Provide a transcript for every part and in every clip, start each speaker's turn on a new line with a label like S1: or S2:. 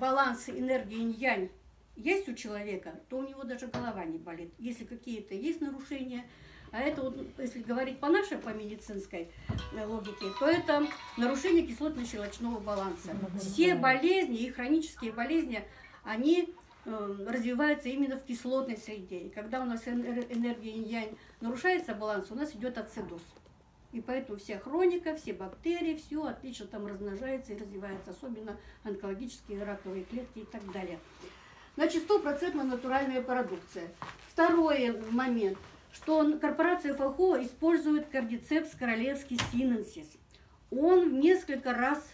S1: баланс энергии инь-янь есть у человека, то у него даже голова не болит. Если какие-то есть нарушения, а это вот, если говорить по нашей, по медицинской э, логике, то это нарушение кислотно-щелочного баланса. Все болезни и хронические болезни, они э, развиваются именно в кислотной среде. И когда у нас энергия инь-янь нарушается баланс, у нас идет ацидоз. И поэтому вся хроника, все бактерии, все отлично там размножается и развивается, особенно онкологические раковые клетки и так далее. Значит, стопроцентно натуральная продукция. Второй момент – что корпорация ФАХО использует кардицепс королевский синенсис. Он в несколько раз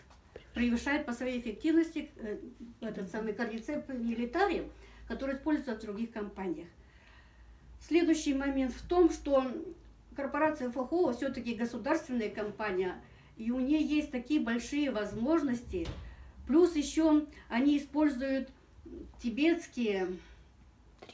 S1: превышает по своей эффективности э, этот самый кардицепс милитари, который используется в других компаниях. Следующий момент в том, что корпорация ФАХО все-таки государственная компания, и у нее есть такие большие возможности, плюс еще они используют тибетские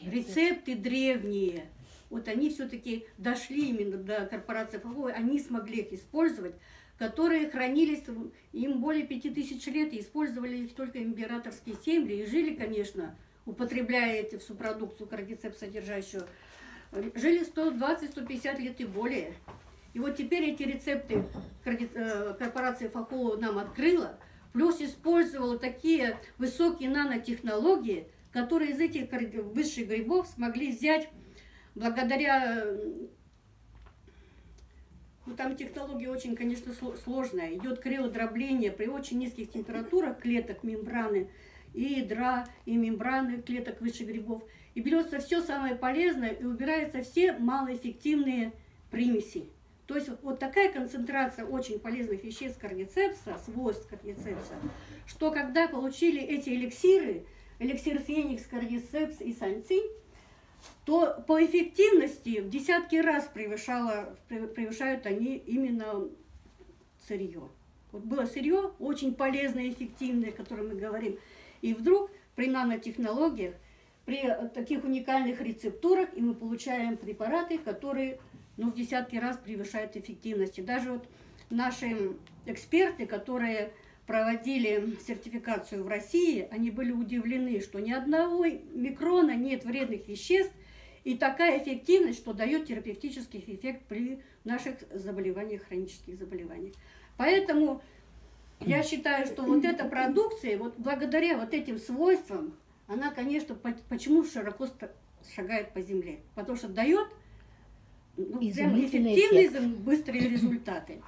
S1: рецепты древние – вот они все-таки дошли именно до корпорации ФАО, они смогли их использовать, которые хранились им более пяти тысяч лет, и использовали их только императорские семьи, и жили, конечно, употребляя эту всю продукцию кардицепс содержащую, жили 120-150 лет и более. И вот теперь эти рецепты э, корпорация ФАХО нам открыла, плюс использовала такие высокие нанотехнологии, которые из этих высших грибов смогли взять благодаря... Ну, там технология очень, конечно, сложная. Идет криодробление при очень низких температурах клеток, мембраны, и ядра, и мембраны клеток выше грибов. И берется все самое полезное и убираются все малоэффективные примеси. То есть вот такая концентрация очень полезных веществ кардицепса, свойств кардицепса, что когда получили эти эликсиры, эликсир феникс, кардицепс и санцинь, то по эффективности в десятки раз превышало, превышают они именно сырье. Вот было сырье очень полезное, эффективное, о котором мы говорим. И вдруг при нанотехнологиях, при таких уникальных рецептурах, и мы получаем препараты, которые ну, в десятки раз превышают эффективность. И даже вот наши эксперты, которые проводили сертификацию в России, они были удивлены, что ни одного микрона нет вредных веществ, и такая эффективность, что дает терапевтический эффект при наших заболеваниях, хронических заболеваниях. Поэтому я считаю, что вот эта продукция, вот благодаря вот этим свойствам, она, конечно, почему широко шагает по земле? Потому что дает ну, прям эффективные, эффект. быстрые результаты.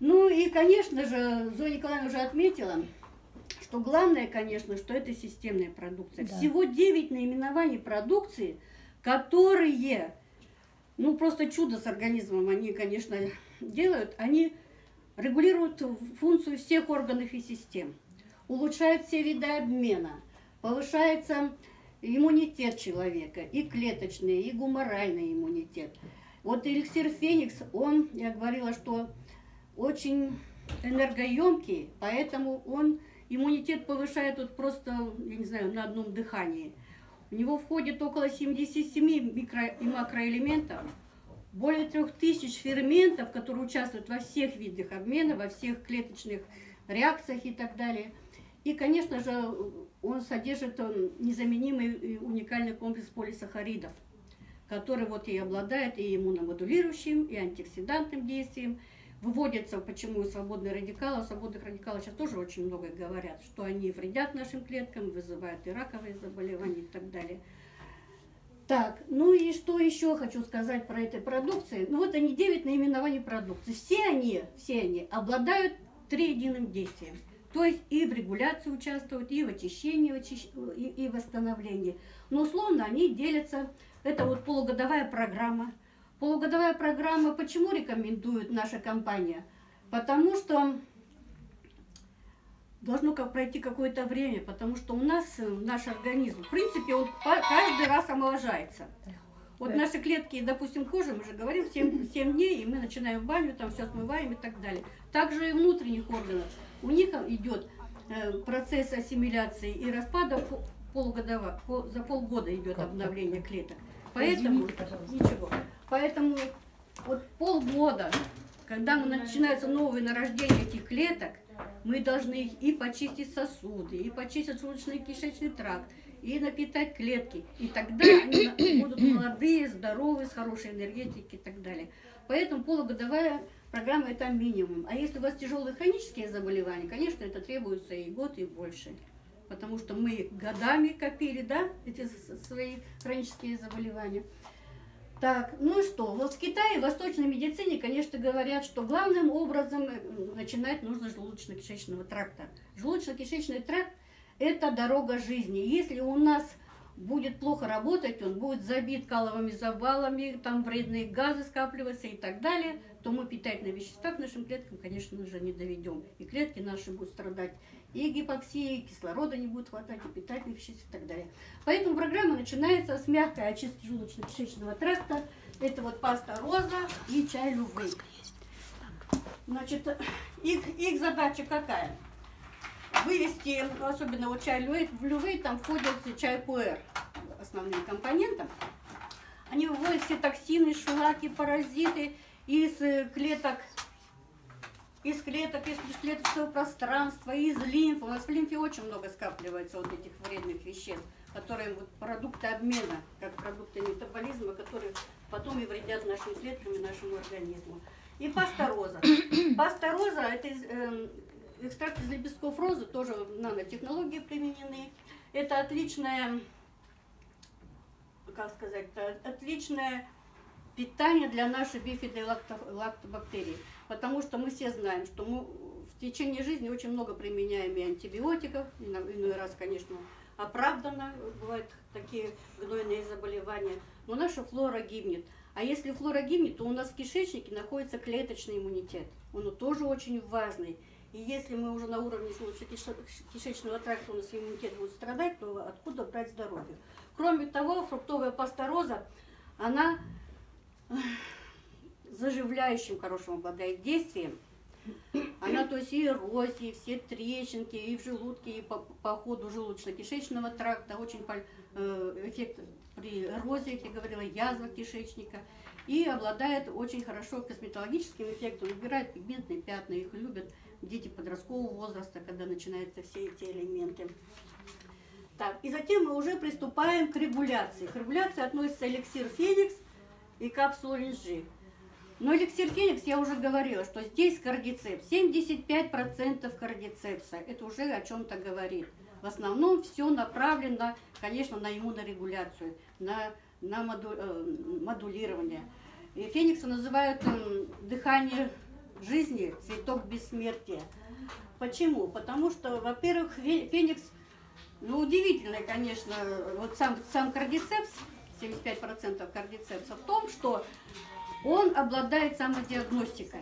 S1: Ну и, конечно же, Зоя Николаевна уже отметила, что главное, конечно, что это системная продукция. Да. Всего 9 наименований продукции, которые, ну просто чудо с организмом они, конечно, делают, они регулируют функцию всех органов и систем, улучшают все виды обмена, повышается иммунитет человека, и клеточный, и гуморальный иммунитет. Вот эликсир Феникс, он, я говорила, что очень энергоемкий, поэтому он иммунитет повышает вот просто, я не знаю, на одном дыхании. У него входит около 77 микро и макроэлементов, более 3000 ферментов, которые участвуют во всех видах обмена, во всех клеточных реакциях и так далее. И, конечно же, он содержит незаменимый и уникальный комплекс полисахаридов, который вот и обладает и иммуномодулирующим, и антиоксидантным действием, выводятся, почему свободные радикалы. Свободных радикалов сейчас тоже очень много говорят, что они вредят нашим клеткам, вызывают и раковые заболевания и так далее. Так, ну и что еще хочу сказать про этой продукции? Ну вот они 9 наименований продукции. Все они, все они обладают триединым действием. То есть и в регуляции участвуют, и в очищении, и, и восстановлении. Но условно они делятся, это вот полугодовая программа – Полугодовая программа почему рекомендует наша компания? Потому что должно как пройти какое-то время, потому что у нас э, наш организм, в принципе, он каждый раз омоложается. Вот наши клетки, допустим, кожи, мы же говорим, 7, 7 дней, и мы начинаем в баню, там все смываем и так далее. Также и внутренних органов. У них идет э, процесс ассимиляции и распада полугодово, за полгода идет обновление клеток. Поэтому, ничего. Поэтому вот полгода, когда начинается новое нарождение этих клеток, Мы должны и почистить сосуды, и почистить желудочно-кишечный тракт, и напитать клетки. И тогда они будут молодые, здоровые, с хорошей энергетикой и так далее. Поэтому полугодовая программа это минимум. А если у вас тяжелые хронические заболевания, конечно, это требуется и год, и больше. Потому что мы годами копили, да, эти свои хронические заболевания. Так, ну и что? Вот в Китае, в восточной медицине, конечно, говорят, что главным образом начинать нужно желудочно-кишечного тракта. Желудочно-кишечный тракт – это дорога жизни. Если у нас будет плохо работать, он будет забит каловыми завалами, там вредные газы скапливаются и так далее, то мы питательные вещества к нашим клеткам, конечно же, не доведем. И клетки наши будут страдать и гипоксией, кислорода не будет хватать, и питательных веществ и так далее. Поэтому программа начинается с мягкой очистки желудочно-кишечного тракта. Это вот паста роза и чай лювей. Значит, их, их задача какая? Вывести, особенно вот чай лювей, в лювей там входят чай пуэр, основные компоненты. Они выводят все токсины, шлаки, паразиты из э, клеток из клеток, из клеточного пространства, из лимфы. У нас в лимфе очень много скапливается вот этих вредных веществ, которые вот продукты обмена, как продукты метаболизма, которые потом и вредят нашим клеткам и нашему организму. И паста роза. Паста роза – это э, экстракт из лепестков розы, тоже нанотехнологии применены. Это отличная, как сказать, отличное питание для нашей бифиды лактобактерий. Потому что мы все знаем, что мы в течение жизни очень много применяем и антибиотиков, иной раз, конечно, оправданно, бывают такие гнойные заболевания, но наша флора гибнет. А если флора гибнет, то у нас в кишечнике находится клеточный иммунитет. Он тоже очень важный. И если мы уже на уровне желудочно-кишечного тракта у нас иммунитет будет страдать, то откуда брать здоровье? Кроме того, фруктовая паста роза, она заживляющим хорошим обладает действием. Она, то есть и эрозии, все трещинки, и в желудке, и по, по ходу желудочно-кишечного тракта, очень э, эффект при эрозии, как я говорила, язва кишечника. И обладает очень хорошо косметологическим эффектом, убирает пигментные пятна, их любят дети подросткового возраста, когда начинаются все эти элементы. Так, и затем мы уже приступаем к регуляции. К регуляции относится эликсир Феникс и капсула линжи. Но эликсир Феникс, я уже говорила, что здесь кардицепс, 75% кардицепса, это уже о чем-то говорит. В основном все направлено, конечно, на иммунорегуляцию, на, на моду, э, модулирование. И Феникса называют э, дыхание жизни, цветок бессмертия. Почему? Потому что, во-первых, Феникс, ну, удивительный, конечно, вот сам, сам кардицепс, 75% кардицепса в том, что он обладает самодиагностикой.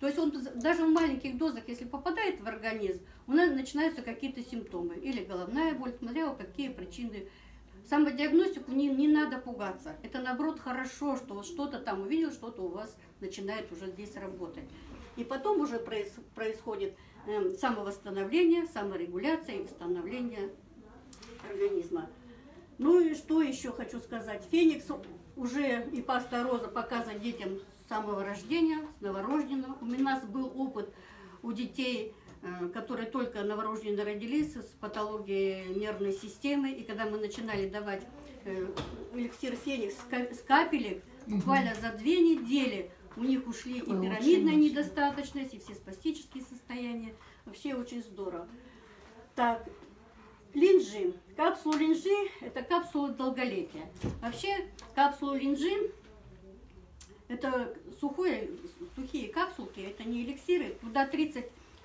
S1: То есть он даже в маленьких дозах, если попадает в организм, у нас начинаются какие-то симптомы. Или головная боль, смотря какие причины. Самодиагностику не, не надо пугаться. Это наоборот хорошо, что что-то там увидел, что-то у вас начинает уже здесь работать. И потом уже проис, происходит э, самовосстановление, саморегуляция и восстановление организма. Ну и что еще хочу сказать. Феникс уже и паста роза показывает детям с самого рождения, с новорожденного. У нас был опыт у детей, которые только новорожденные родились, с патологией нервной системы. И когда мы начинали давать э, эликсир феникс с капелек, буквально за две недели у них ушли и пирамидная недостаточность, и все спастические состояния. Вообще очень здорово. Так, Линжи. Капсула линжи – это капсула долголетия. Вообще капсула линжи – это сухое, сухие капсулки, это не эликсиры. Туда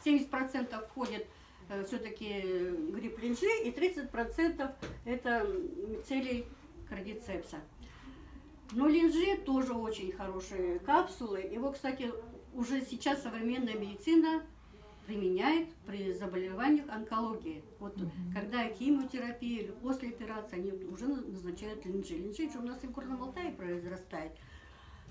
S1: 30-70% входит э, все-таки гриб линжи и 30% это целей кардицепса. Но линжи тоже очень хорошие капсулы. Его, кстати, уже сейчас современная медицина применяет при заболеваниях онкологии. Вот угу. когда химиотерапия или после операции, они уже назначают линжи. Линжи у нас и в Горном Алтае произрастает.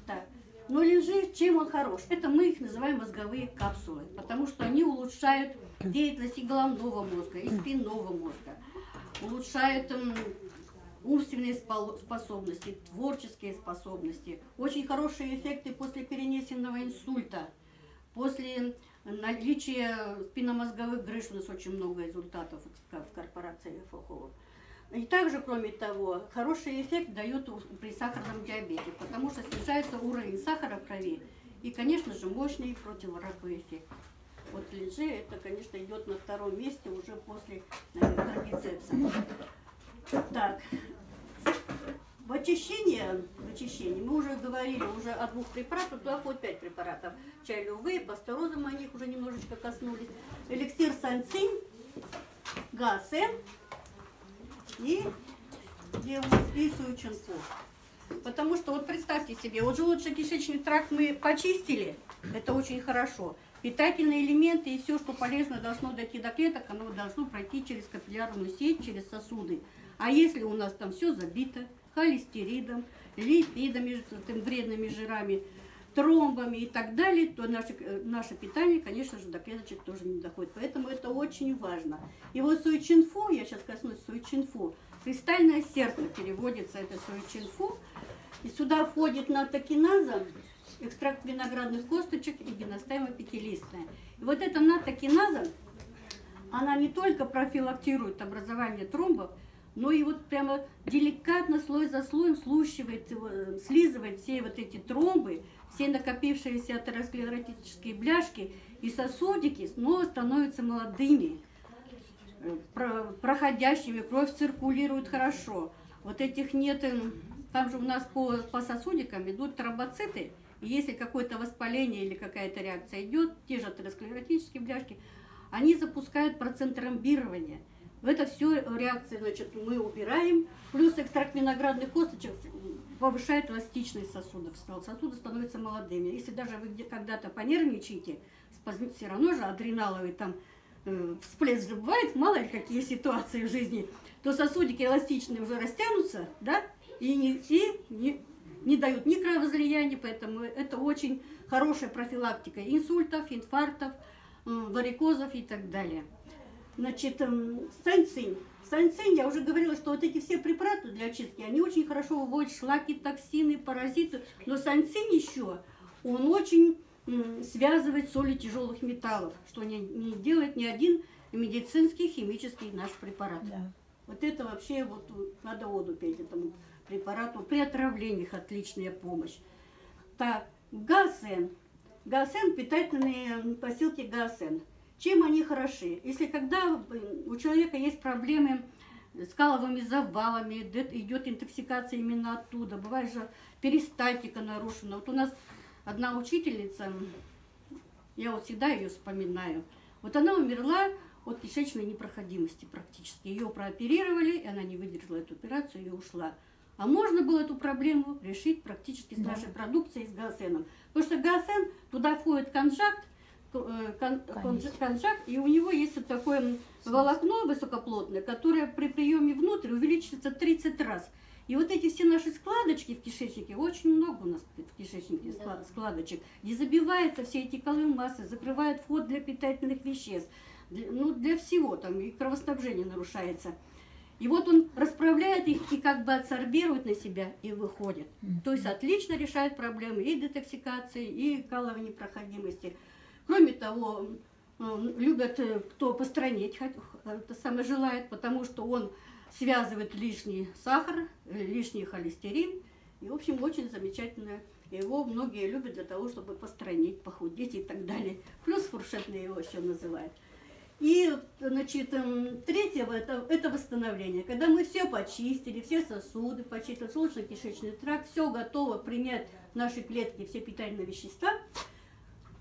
S1: Так. Но линжи, чем он хорош? Это мы их называем мозговые капсулы, потому что они улучшают деятельность и головного мозга, и спинного мозга, улучшают умственные способности, творческие способности, очень хорошие эффекты после перенесенного инсульта, после наличие спинномозговых грыж у нас очень много результатов в корпорации ФОХО. И также, кроме того, хороший эффект дает при сахарном диабете, потому что снижается уровень сахара в крови и, конечно же, мощный противораковый эффект. Вот линжи, это, конечно, идет на втором месте уже после трапецепса. Так, в очищение, в очищении мы уже говорили уже о двух препаратах, туда входит пять препаратов. Чай лювы, пастероза, мы о них уже немножечко коснулись. Эликсир санцин, гасен и, и суюченцу. Потому что вот представьте себе, вот желудочно-кишечный тракт мы почистили, это очень хорошо. Питательные элементы и все, что полезно должно дойти до клеток, оно должно пройти через капиллярную сеть, через сосуды. А если у нас там все забито, холестеридом, липидами, вредными жирами, тромбами и так далее, то наше, э, наше питание, конечно же, до клеточек тоже не доходит. Поэтому это очень важно. И вот суичинфу, я сейчас коснусь суичинфу, кристальное сердце переводится, это суичинфу, и сюда входит натокиназа, экстракт виноградных косточек и геностайма пятилистная. И вот эта натокиназа, она не только профилактирует образование тромбов, но и вот прямо деликатно слой за слоем слущивает, э, слизывает все вот эти тромбы, все накопившиеся атеросклеротические бляшки и сосудики снова становятся молодыми, э, проходящими, кровь циркулирует хорошо. Вот этих нет, э, там же у нас по, по сосудикам идут тромбоциты, и если какое-то воспаление или какая-то реакция идет, те же атеросклеротические бляшки, они запускают процент тромбирования – это все реакции, значит, мы убираем. Плюс экстракт виноградных косточек повышает эластичность сосудов. Сосуды становятся молодыми. Если даже вы когда-то понервничаете, все равно же адреналовый там э, всплеск же бывает, мало ли какие ситуации в жизни, то сосудики эластичные уже растянутся, да, и не, и не, не дают ни кровоизлияния, поэтому это очень хорошая профилактика инсультов, инфарктов, варикозов и так далее. Значит, эм, санцин. Санцин, я уже говорила, что вот эти все препараты для очистки, они очень хорошо выводят шлаки, токсины, паразиты. Но санцин еще, он очень связывает соли тяжелых металлов, что не, не делает ни один медицинский химический наш препарат. Да. Вот это вообще вот надо воду пить этому препарату. При отравлениях отличная помощь. Так, гасен. Гасен, питательные посылки гасен. Чем они хороши? Если когда у человека есть проблемы с каловыми завалами, идет интоксикация именно оттуда, бывает же перистальтика нарушена. Вот у нас одна учительница, я вот всегда ее вспоминаю, вот она умерла от кишечной непроходимости практически. Ее прооперировали, и она не выдержала эту операцию и ушла. А можно было эту проблему решить практически с нашей продукцией, с гаосеном. Потому что гаосен, туда входит конжакт, конжак, и у него есть вот такое волокно высокоплотное, которое при приеме внутрь увеличивается 30 раз. И вот эти все наши складочки в кишечнике, очень много у нас в кишечнике да. складочек, где забиваются все эти колы массы, закрывают вход для питательных веществ, для, ну, для всего, там и кровоснабжение нарушается. И вот он расправляет их и как бы адсорбирует на себя и выходит. То есть отлично решает проблемы и детоксикации, и каловой непроходимости. Кроме того, любят, э, кто постранить, это самое желает, потому что он связывает лишний сахар, э, лишний холестерин. И, в общем, очень замечательно. Его многие любят для того, чтобы постранить, похудеть и так далее. Плюс фуршетные его еще называют. И, значит, эм, третье это, это восстановление. Когда мы все почистили, все сосуды почистили, желудочно-кишечный тракт, все готово принять наши клетки, все питательные вещества,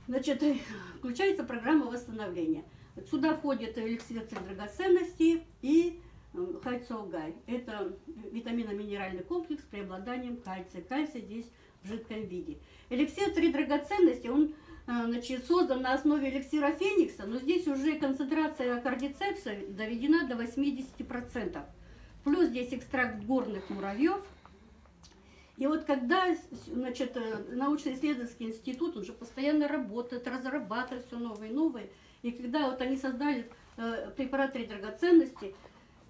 S1: Значит, э, включается программа восстановления. Сюда входит эликсир драгоценностей и э, хайцоугай. Это витаминно-минеральный комплекс с преобладанием кальция. Кальций здесь в жидком виде. Эликсир три драгоценности, он э, значит, создан на основе эликсира феникса, но здесь уже концентрация кардицепса доведена до 80%. Плюс здесь экстракт горных муравьев, и вот когда значит, э, научно-исследовательский институт, уже постоянно работает, разрабатывает все новые и новые, и когда вот они создали э, препарат три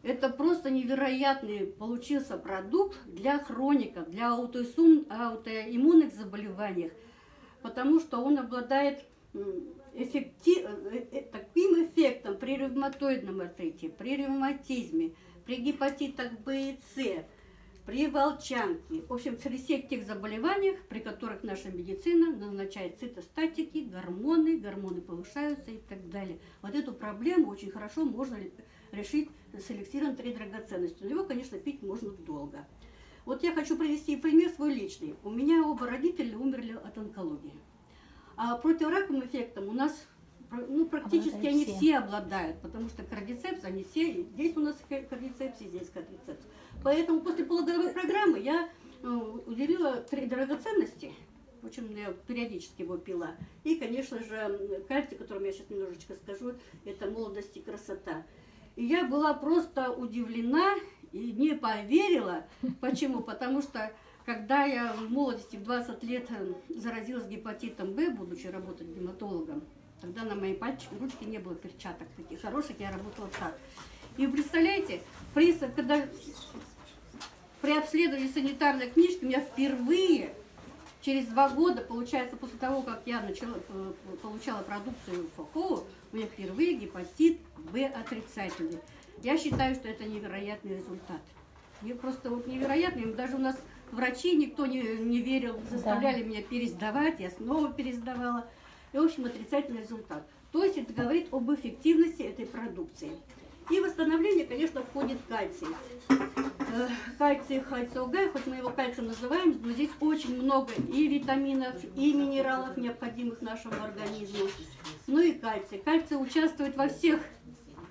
S1: это просто невероятный получился продукт для хроников, для аутоиммунных заболеваний, потому что он обладает эффекти- э, таким эффектом при ревматоидном артрите, при ревматизме, при гепатитах Б и С, при волчанке, в общем, при всех тех заболеваниях, при которых наша медицина назначает цитостатики, гормоны, гормоны повышаются и так далее. Вот эту проблему очень хорошо можно решить с эликсиром три драгоценности. Но его, конечно, пить можно долго. Вот я хочу привести пример свой личный. У меня оба родителя умерли от онкологии. А противораковым эффектом у нас ну, практически
S2: Обладают
S1: они
S2: все.
S1: все. обладают, потому что кардицепс, они все, здесь у нас ка- кардицепс, и здесь кардицепс. Поэтому после пологовой программы я э, уделила три драгоценности, в общем, я периодически его пила. И, конечно же, кальций, о котором я сейчас немножечко скажу, это молодость и красота. И я была просто удивлена и не поверила. Почему? Потому что когда я в молодости, в 20 лет, э, заразилась гепатитом Б, будучи работать гематологом, тогда на моей пальчике, ручке не было перчаток таких хороших, я работала так. И вы представляете, при, когда при обследовании санитарной книжки у меня впервые через два года, получается, после того, как я начала, э, получала продукцию ФОКО, у меня впервые гепатит Б отрицательный. Я считаю, что это невероятный результат. Мне просто вот невероятный. Даже у нас врачи никто не, не верил, заставляли меня пересдавать, я снова пересдавала. И, в общем, отрицательный результат. То есть это говорит об эффективности этой продукции. И восстановление, конечно, входит кальций. Э, Кальций ХЦОГ, хоть мы его кальцием называем, но здесь очень много и витаминов, и минералов, необходимых нашему организму. Ну и кальций. Кальций участвует во всех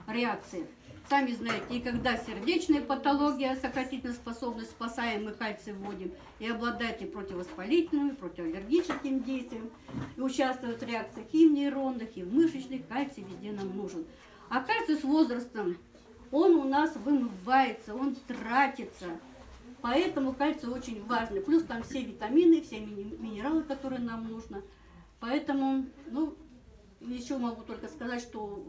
S1: реакциях. Сами знаете, и когда сердечная патология, сократительная способность, спасаем, мы кальций вводим, и обладает и противовоспалительным, и противоаллергическим действием, и участвует в реакциях и в нейронных, и в мышечных, кальций везде нам нужен. А кальций с возрастом, он у нас вымывается, он тратится. Поэтому кальций очень важный. Плюс там все витамины, все минералы, которые нам нужно. Поэтому, ну, еще могу только сказать, что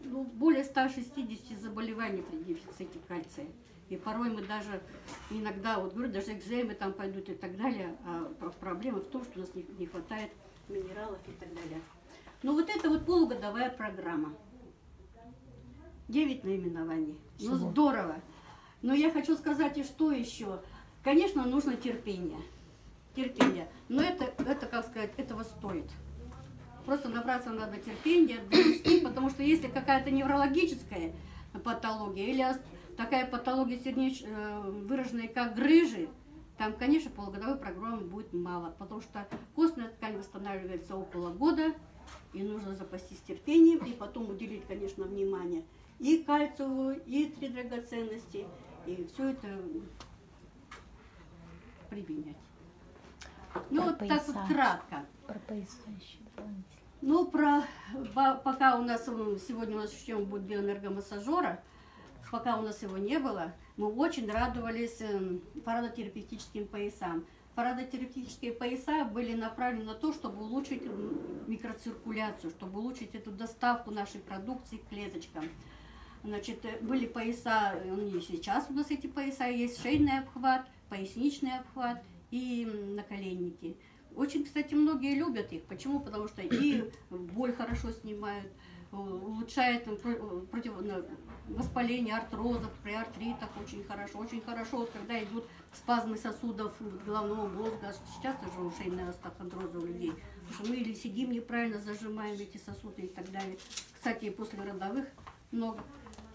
S1: ну, более 160 заболеваний при дефиците кальция. И порой мы даже иногда, вот говорю, даже экземы там пойдут и так далее. А про- проблема в том, что у нас не, не хватает минералов и так далее. Ну вот это вот полугодовая программа. Девять наименований. Ну
S2: Всего.
S1: здорово. Но я хочу сказать и что еще. Конечно, нужно терпение. Терпение. Но это, это, как сказать, этого стоит. Просто набраться надо терпения, довести, потому что если какая-то неврологическая патология или такая патология сердеч... э, выраженная как грыжи, там, конечно, полугодовой программы будет мало, потому что костная ткань восстанавливается около года, и нужно запастись терпением, и потом уделить, конечно, внимание и кальцию, и три драгоценности, и все это применять. Ну,
S2: Про
S1: вот так вот кратко.
S2: Про пояса еще.
S1: Ну, про, по- пока у нас, сегодня у нас еще будет биоэнергомассажера, пока у нас его не было, мы очень радовались эм, парадотерапевтическим поясам. Парадотерапевтические пояса были направлены на то, чтобы улучшить микроциркуляцию, чтобы улучшить эту доставку нашей продукции к клеточкам. Значит, э, были пояса, э, они и сейчас у нас эти пояса есть, шейный обхват, поясничный обхват и наколенники. Очень, кстати, многие любят их. Почему? Потому что и боль хорошо снимают, э, улучшает э, э, против воспаление артрозов, при артритах очень хорошо. Очень хорошо, вот когда идут спазмы сосудов головного мозга. Сейчас тоже у шейные остеохондрозы у людей. Потому что мы или сидим неправильно, зажимаем эти сосуды и так далее. Кстати, после родовых много.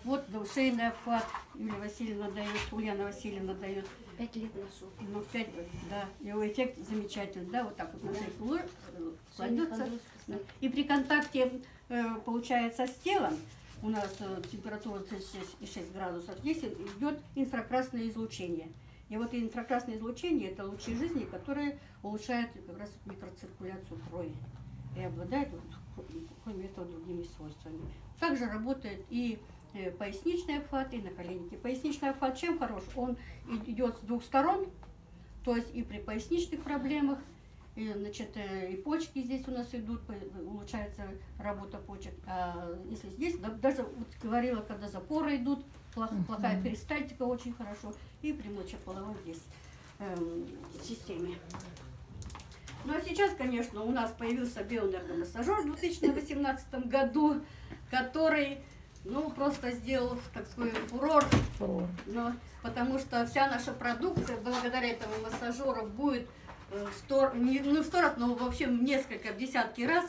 S1: Вот да, шейный обхват Юлия Васильевна дает, Ульяна Васильевна дает.
S2: Пять лет ношу.
S1: Ну, пять, да, его эффект замечательный, да, вот так вот на шейку кладется. И при контакте, э, получается, с телом, у нас э, температура 36,6 градусов, здесь идет инфракрасное излучение. И вот инфракрасное излучение – это лучи жизни, которые улучшают как раз микроциркуляцию крови и обладают, кроме этого, другими свойствами. Также работает и поясничный обхват, и наколенники. Поясничный обхват чем хорош? Он идет с двух сторон, то есть и при поясничных проблемах, и, значит, э, и почки здесь у нас идут, улучшается работа почек. А если здесь, да- даже вот говорила, когда запоры идут, плох- плохая перистальтика очень хорошо, и при мочеполовой здесь эм, системе. Ну а сейчас, конечно, у нас появился биоэнергомассажер в 2018 году, который, ну, просто сделал, так сказать, фурор,
S2: Фурор.
S1: но, потому что вся наша продукция благодаря этому массажеру будет э, в сто, не, ну, в сто раз, но вообще в несколько, в десятки раз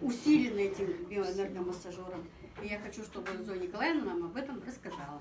S1: усилена этим биоэнергомассажером. И я хочу, чтобы Зоя Николаевна нам об этом рассказала.